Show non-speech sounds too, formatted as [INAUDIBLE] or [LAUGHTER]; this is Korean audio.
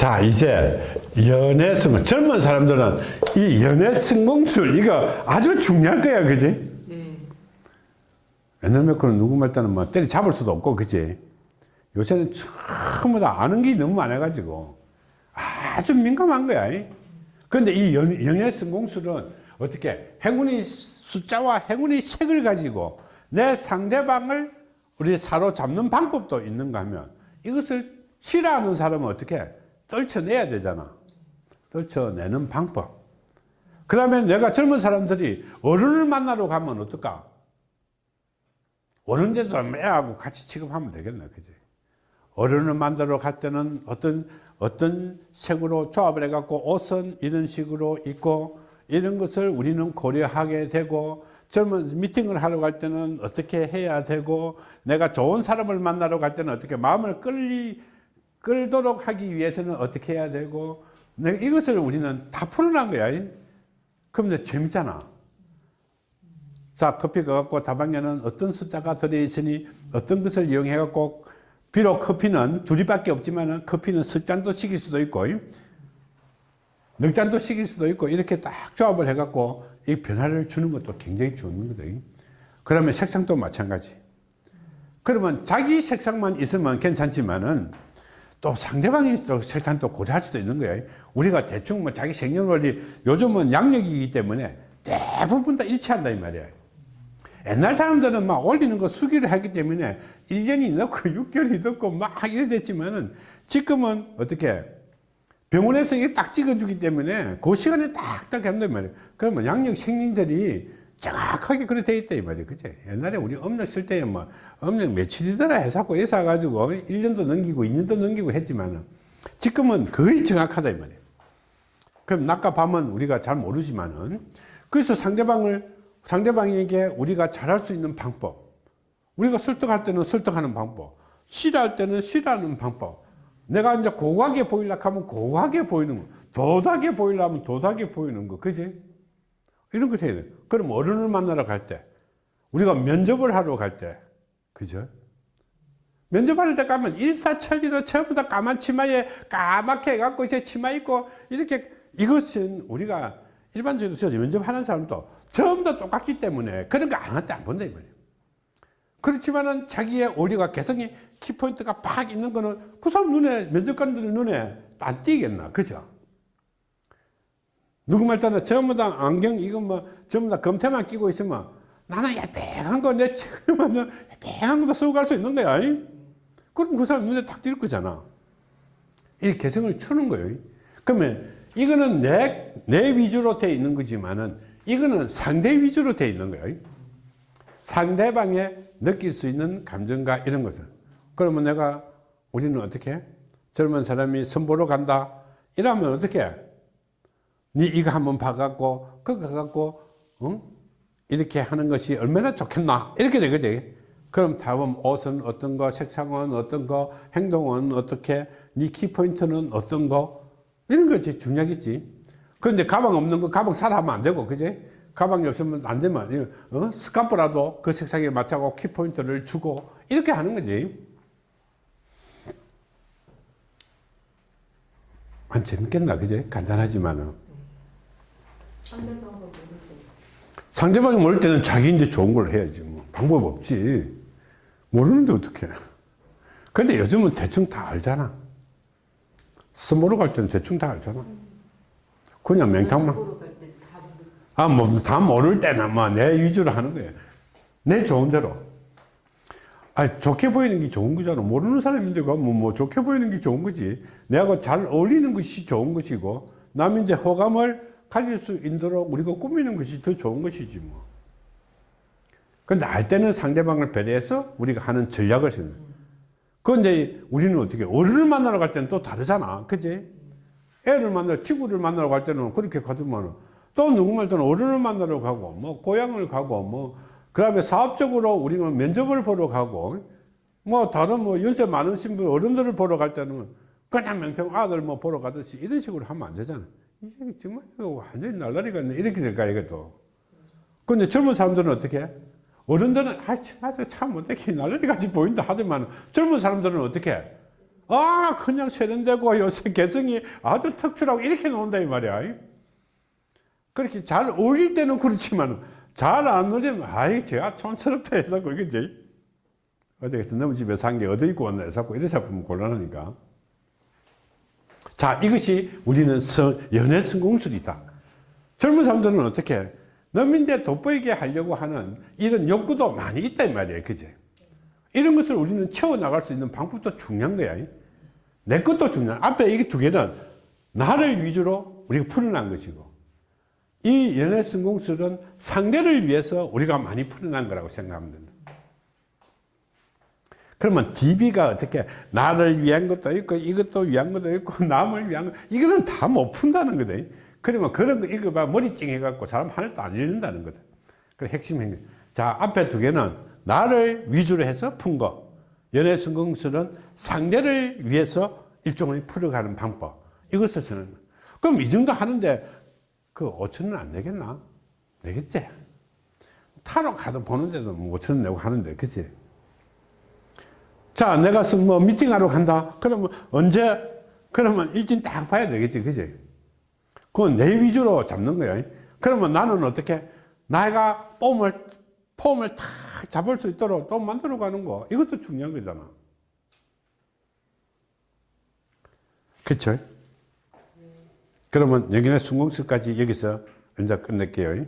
자 이제 연애 성공 젊은 사람들은 이 연애 성공술 이거 아주 중요할 거야 그지? 네. 옛날 몇거는 누구 말 때는 뭐 때리 잡을 수도 없고 그지? 요새는 전부 다 아는 게 너무 많아 가지고 아주 민감한 거야. 그런데 이 연, 연애 성공술은 어떻게 행운의 숫자와 행운의 색을 가지고 내 상대방을 우리 사로잡는 방법도 있는가 하면 이것을 싫어하는 사람은 어떻게 떨쳐내야 되잖아. 떨쳐내는 방법. 그 다음에 내가 젊은 사람들이 어른을 만나러 가면 어떨까? 어른들도 매하고 같이 취급하면 되겠네 그지? 어른을 만나러 갈 때는 어떤 어떤 색으로 조합을 해 갖고 옷은 이런 식으로 입고 이런 것을 우리는 고려하게 되고 젊은 미팅을 하러 갈 때는 어떻게 해야 되고 내가 좋은 사람을 만나러 갈 때는 어떻게 마음을 끌리 끌도록 하기 위해서는 어떻게 해야 되고 이것을 우리는 다 풀어난 거야. 그런데 재밌잖아. 자 커피 가 갖고 다방에는 어떤 숫자가 들어있으니 어떤 것을 이용해 갖고 비록 커피는 둘이밖에 없지만 커피는 숫잔도 시킬 수도 있고 넉 잔도 시킬 수도 있고 이렇게 딱 조합을 해 갖고 이 변화를 주는 것도 굉장히 좋은 거거든. 그러면 색상도 마찬가지. 그러면 자기 색상만 있으면 괜찮지만은 또 상대방이 또 색상도 고려할 수도 있는 거예요. 우리가 대충 뭐 자기 생년월일 요즘은 양력이기 때문에 대부분 다 일치한다 이 말이에요. 옛날 사람들은 막 올리는 거 수기를 하기 때문에 1년이 넣고 6개월이 넣고 막 이래 됐지만은 지금은 어떻게 병원에서 이게 딱 찍어주기 때문에 그 시간에 딱딱 한단 말이에요. 그러면 양력 생년들이 정확하게 그렇게 돼 있다 이 말이에요 그죠 옛날에 우리 음력 쓸 때에 뭐 음력 며칠이더라 해서고 해서 가지고 1년도 넘기고 2년도 넘기고 했지만 지금은 거의 정확하다 이 말이에요 그럼 낮과 밤은 우리가 잘 모르지만은 그래서 상대방을 상대방에게 우리가 잘할 수 있는 방법 우리가 설득할 때는 설득하는 방법 싫어할 때는 싫어하는 방법 내가 이제 고하게 보이려고 하면 고하게 보이는 거 도닥게 보이려면 도닥게 보이는 거 그지 이런 거 해야 돼. 그럼 어른을 만나러 갈 때, 우리가 면접을 하러 갈 때, 그죠? 면접할 때 가면 일사천리로 전부 다 까만 치마에 까맣게 해갖고 이제 치마 입고 이렇게 이것은 우리가 일반적으로 면접하는 사람도 전부 다 똑같기 때문에 그런 거 하나도 안 본다 이 말이에요. 그렇지만은 자기의 오리가 개성이 키포인트가 팍 있는 거는 그 사람 눈에 면접관들 눈에 안 띄겠나 그죠? 누구 말 따나 전부 다 안경 이거 뭐 전부 다 검태만 끼고 있으면 나는 야빼한 거 내 책을만 야빼한 것도 쓰고 갈 수 있는 거야 그럼 그 사람 눈에 딱 띌 거잖아. 이 개성을 추는 거예요. 그러면 이거는 내, 내 위주로 돼 있는 거지만은 이거는 상대 위주로 돼 있는 거예요. 상대방에 느낄 수 있는 감정과 이런 것을 그러면 내가 우리는 어떻게 젊은 사람이 선보러 간다. 이러면 어떻게 니 이거 한번 봐갖고 그거 갖고 응? 이렇게 하는 것이 얼마나 좋겠나? 이렇게 되거지? 그럼 다음 옷은 어떤 거 색상은 어떤 거 행동은 어떻게 니 키포인트는 어떤 거? 이런 것이 중요하겠지. 그런데 가방 없는 거 가방 사라 하면 안 되고 그지? 가방이 없으면 안 되면 어? 스카프라도 그 색상에 맞춰고 키포인트를 주고 이렇게 하는 거지. 안 재밌겠나 그지? 간단하지만은 상대방이 모를 때는 자기인데 좋은 걸 해야지 뭐. 방법 없지. 모르는데 어떻게 근데 요즘은 대충 다 알잖아. 스모로 갈 때는 대충 다 알잖아. 그냥 맹탕만. 아 뭐 다 모를 때는 뭐 내 위주로 하는 거야. 내 좋은 대로. 아 좋게 보이는 게 좋은 거잖아. 모르는 사람인데 뭐, 뭐 좋게 보이는 게 좋은 거지. 내가 잘 어울리는 것이 좋은 것이고 남인데 호감을 가질 수 있도록 우리가 꾸미는 것이 더 좋은 것이지 뭐. 근데 알 때는 상대방을 배려해서 우리가 하는 전략을 쓰는. 그런데 우리는 어떻게 어른을 만나러 갈 때는 또 다르잖아. 그지? 애를 만나, 친구를 만나러 갈 때는 그렇게 가지만 또 누구 말 때는 어른을 만나러 가고, 뭐, 고향을 가고, 뭐, 그 다음에 사업적으로 우리가 면접을 보러 가고, 뭐, 다른 뭐, 연세 많으신 분, 어른들을 보러 갈 때는 그냥 명평 아들 뭐 보러 가듯이 이런 식으로 하면 안 되잖아. 이게 정말 완전히 날라리 같네. 이렇게 될까, 이것도. 근데 젊은 사람들은 어떻게? 어른들은, 아, 맞아, 참, 어떻게 날라리 같이 보인다 하더만, 젊은 사람들은 어떻게? 아 그냥 세련되고 요새 개성이 아주 특출하고 이렇게 나온다 이 말이야. 그렇게 잘 어울릴 때는 그렇지만 잘 안 어울리면 아이 제가 촌스럽다 해서 그겠지 어제 너무 집에 산 게 어디 입고 왔나 해서 이래 잡으면 곤란하니까 자 이것이 우리는 서, 연애 성공술이다. 젊은 사람들은 어떻게 넘인데 돋보이게 하려고 하는 이런 욕구도 많이 이 말이에요. 그제? 이런 것을 우리는 채워나갈 수 있는 방법도 중요한 거야. 내 것도 중요한 앞에 이게 두 개는 나를 위주로 우리가 풀어난 것이고 이 연애 성공술은 상대를 위해서 우리가 많이 풀어난 거라고 생각하면 된다 그러면 DB가 어떻게 나를 위한 것도 있고 이것도 위한 것도 있고 [LAUGHS] 남을 위한 것 이거는 다 못 푼다는 거다. 그러면 그런 거 읽어봐. 머리 찡해갖고 사람 하늘도 안 읽는다는 거다. 그 핵심 행위. 자 앞에 두 개는 나를 위주로 해서 푼거. 연애 성공술은 상대를 위해서 일종의 풀어가는 방법. 이것을 쓰는 그럼 이 정도 하는데 그 5천원 안 내겠나? 내겠지? 타로 카드 보는데도 뭐 5천원 내고 하는데 그치? 자 내가 뭐 미팅하러 간다. 그러면 언제? 그러면 일진 딱 봐야 되겠지 그지? 그건 내 위주로 잡는 거야. 그러면 나는 어떻게? 내가 폼을 폼을 탁 잡을 수 있도록 또 만들어 가는 거. 이것도 중요한 거잖아. 그쵸? 그러면 여기는 순공수까지 여기서 언제 끝낼게요